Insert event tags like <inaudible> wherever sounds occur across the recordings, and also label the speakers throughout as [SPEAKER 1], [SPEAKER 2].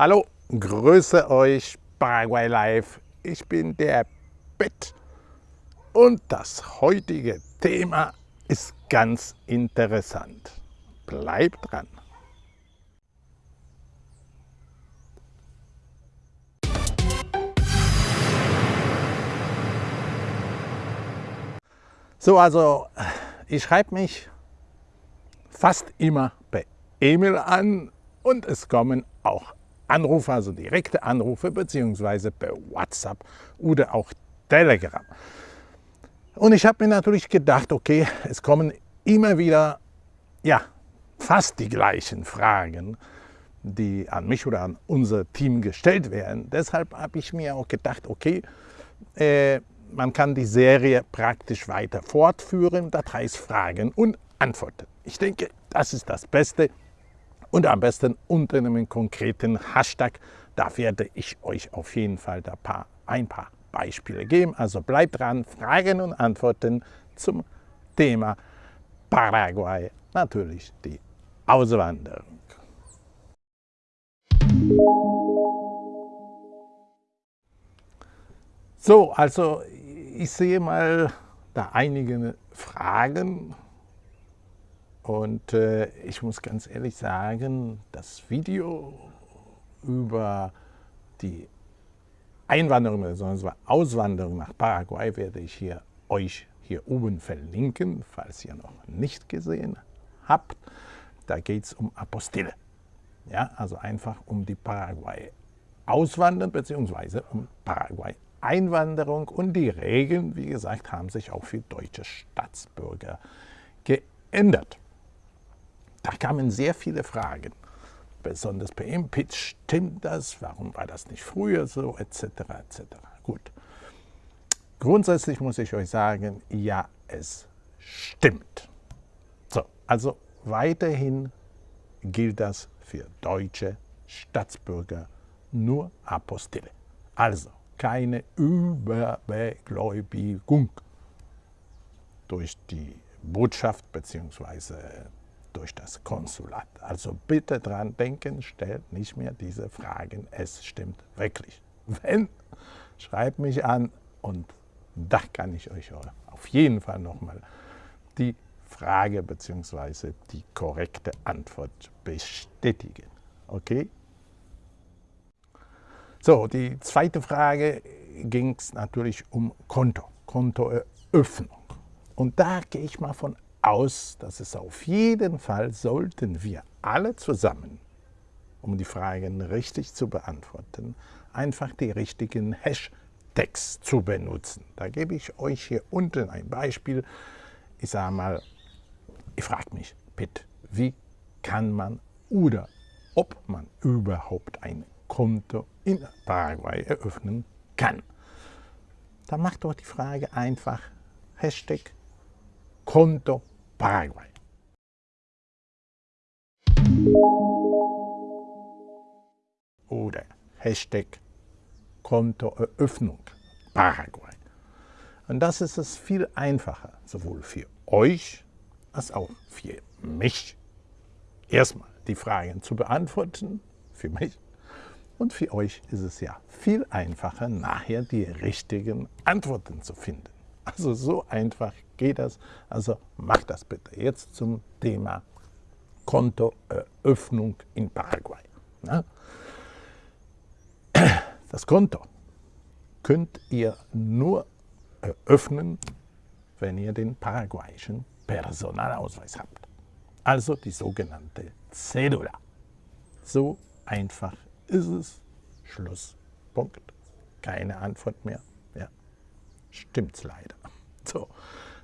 [SPEAKER 1] Hallo, grüße euch Paraguay Live. Ich bin der Bett und das heutige Thema ist ganz interessant. Bleibt dran. So, also ich schreibe mich fast immer per E-Mail an und es kommen auch Anrufe, also direkte Anrufe, beziehungsweise per WhatsApp oder auch Telegram. Und ich habe mir natürlich gedacht, okay, es kommen immer wieder, ja, fast die gleichen Fragen, die an mich oder an unser Team gestellt werden. Deshalb habe ich mir auch gedacht, okay, äh, man kann die Serie praktisch weiter fortführen, das heißt Fragen und Antworten. Ich denke, das ist das Beste und am besten unter einem konkreten Hashtag. Da werde ich euch auf jeden Fall ein paar, ein paar Beispiele geben. Also bleibt dran, Fragen und Antworten zum Thema Paraguay, natürlich die Auswanderung. So, also ich sehe mal da einige Fragen und äh, ich muss ganz ehrlich sagen, das Video über die Einwanderung bzw. Auswanderung nach Paraguay werde ich hier euch hier oben verlinken, falls ihr noch nicht gesehen habt. Da geht es um Apostille. Ja, also einfach um die Paraguay Auswandern bzw. um Paraguay Einwanderung und die Regeln, wie gesagt, haben sich auch für deutsche Staatsbürger geändert. Da kamen sehr viele Fragen, besonders per Impitch, stimmt das, warum war das nicht früher so, etc. etc. Gut, grundsätzlich muss ich euch sagen, ja, es stimmt. So, also weiterhin gilt das für deutsche Staatsbürger nur Apostille. Also keine Überbegläubigung durch die Botschaft bzw durch das Konsulat. Also bitte dran denken, stellt nicht mehr diese Fragen. Es stimmt wirklich. Wenn, schreibt mich an und da kann ich euch auf jeden Fall nochmal die Frage bzw. die korrekte Antwort bestätigen. Okay? So, die zweite Frage ging es natürlich um Konto, Kontoeröffnung. Und da gehe ich mal von aus, dass es auf jeden Fall sollten wir alle zusammen, um die Fragen richtig zu beantworten, einfach die richtigen Hashtags zu benutzen. Da gebe ich euch hier unten ein Beispiel. Ich sage mal, ich frage mich, bitte, wie kann man oder ob man überhaupt ein Konto in Paraguay eröffnen kann. Da macht doch die Frage einfach Hashtag Konto Paraguay. Oder Hashtag Kontoeröffnung Paraguay. Und das ist es viel einfacher, sowohl für euch als auch für mich. Erstmal die Fragen zu beantworten, für mich. Und für euch ist es ja viel einfacher, nachher die richtigen Antworten zu finden. Also so einfach geht das. Also macht das bitte. Jetzt zum Thema Kontoeröffnung in Paraguay. Das Konto könnt ihr nur eröffnen, wenn ihr den paraguayischen Personalausweis habt. Also die sogenannte Cedula. So einfach ist es. Schluss. Punkt. Keine Antwort mehr stimmt's leider. <laughs> So,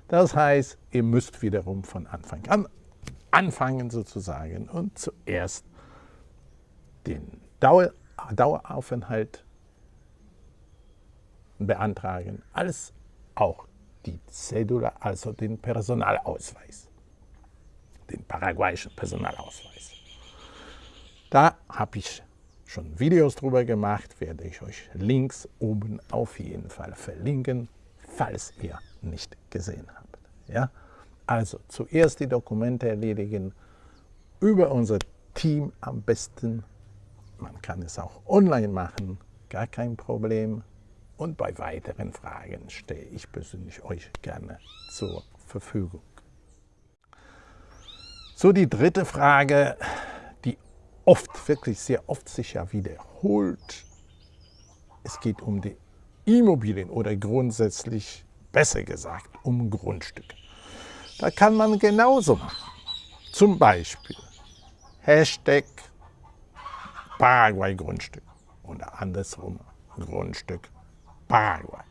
[SPEAKER 1] das heißt, ihr müsst wiederum von Anfang an anfangen sozusagen und zuerst den Dauer, Daueraufenthalt beantragen, als auch die Cedula, also den Personalausweis, den paraguayischen Personalausweis. Da habe ich schon Videos drüber gemacht, werde ich euch links oben auf jeden Fall verlinken falls ihr nicht gesehen habt. Ja? Also zuerst die Dokumente erledigen, über unser Team am besten Man kann es auch online machen, gar kein Problem. Und bei weiteren Fragen stehe ich persönlich euch gerne zur Verfügung. So die dritte Frage, die oft, wirklich sehr oft sich ja wiederholt. Es geht um die Immobilien oder grundsätzlich, besser gesagt, um Grundstücke. Da kann man genauso machen. Zum Beispiel Hashtag Paraguay-Grundstück oder andersrum Grundstück Paraguay.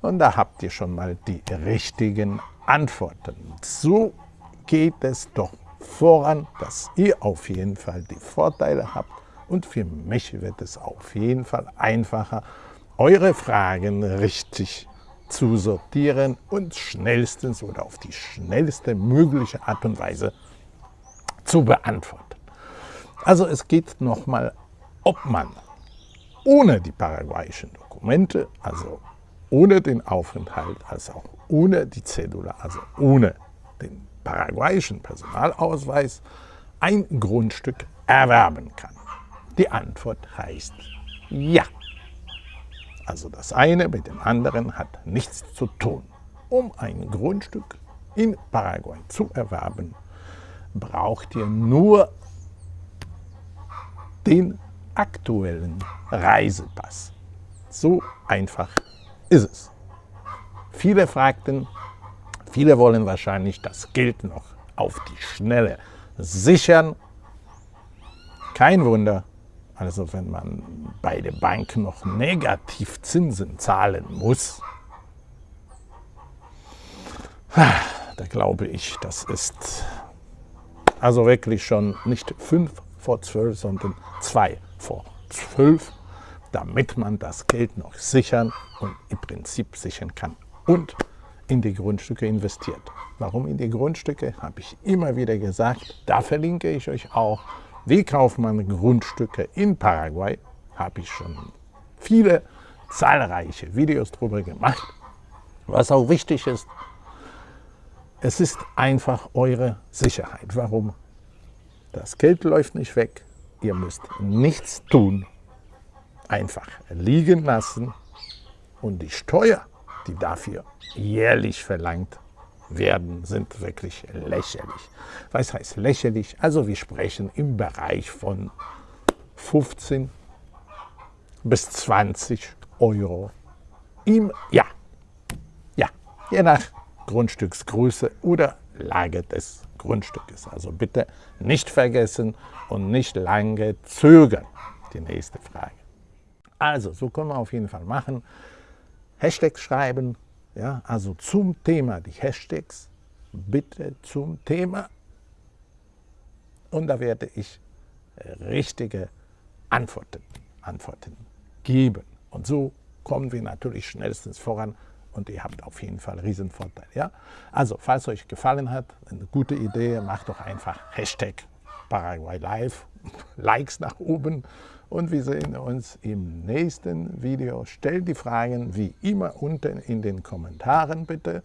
[SPEAKER 1] Und da habt ihr schon mal die richtigen Antworten. So geht es doch voran, dass ihr auf jeden Fall die Vorteile habt und für mich wird es auf jeden Fall einfacher, eure Fragen richtig zu sortieren und schnellstens oder auf die schnellste mögliche Art und Weise zu beantworten. Also es geht nochmal, ob man ohne die paraguayischen Dokumente, also ohne den Aufenthalt, als auch ohne die Cedula, also ohne den paraguayischen Personalausweis, ein Grundstück erwerben kann. Die Antwort heißt ja. Also das eine mit dem anderen hat nichts zu tun. Um ein Grundstück in Paraguay zu erwerben, braucht ihr nur den aktuellen Reisepass. So einfach ist es. Viele fragten, viele wollen wahrscheinlich das Geld noch auf die Schnelle sichern. Kein Wunder, also wenn man bei der Bank noch Negativzinsen zahlen muss, da glaube ich, das ist also wirklich schon nicht fünf vor zwölf, sondern zwei vor zwölf, damit man das Geld noch sichern und im Prinzip sichern kann und in die Grundstücke investiert. Warum in die Grundstücke, habe ich immer wieder gesagt. Da verlinke ich euch auch wie kauft man Grundstücke in Paraguay? Habe ich schon viele, zahlreiche Videos darüber gemacht. Was auch wichtig ist, es ist einfach eure Sicherheit. Warum? Das Geld läuft nicht weg, ihr müsst nichts tun, einfach liegen lassen und die Steuer, die dafür jährlich verlangt werden, sind wirklich lächerlich. Was heißt lächerlich? Also wir sprechen im Bereich von 15 bis 20 Euro im Jahr. Ja, je nach Grundstücksgröße oder Lage des Grundstückes. Also bitte nicht vergessen und nicht lange zögern. Die nächste Frage. Also, so können wir auf jeden Fall machen. Hashtags schreiben, ja, also zum Thema, die Hashtags, bitte zum Thema. Und da werde ich richtige Antworten, Antworten geben. Und so kommen wir natürlich schnellstens voran und ihr habt auf jeden Fall einen Riesenvorteil. Ja? Also, falls euch gefallen hat, eine gute Idee, macht doch einfach Hashtag Paraguay Live, Likes nach oben und wir sehen uns im nächsten Video. Stellt die Fragen wie immer unten in den Kommentaren bitte.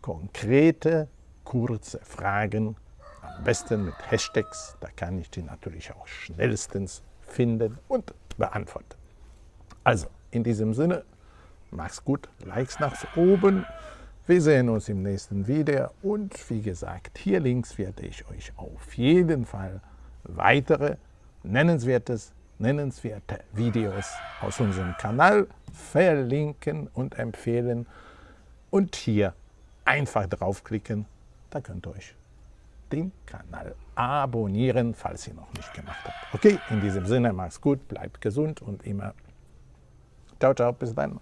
[SPEAKER 1] Konkrete, kurze Fragen, am besten mit Hashtags, da kann ich die natürlich auch schnellstens finden und beantworten. Also, in diesem Sinne, mach's gut, Likes nach oben. Wir sehen uns im nächsten Video und wie gesagt, hier links werde ich euch auf jeden Fall weitere nennenswertes nennenswerte Videos aus unserem Kanal verlinken und empfehlen und hier einfach draufklicken, da könnt ihr euch den Kanal abonnieren, falls ihr noch nicht gemacht habt. Okay, in diesem Sinne, macht's gut, bleibt gesund und immer ciao, ciao, bis dann.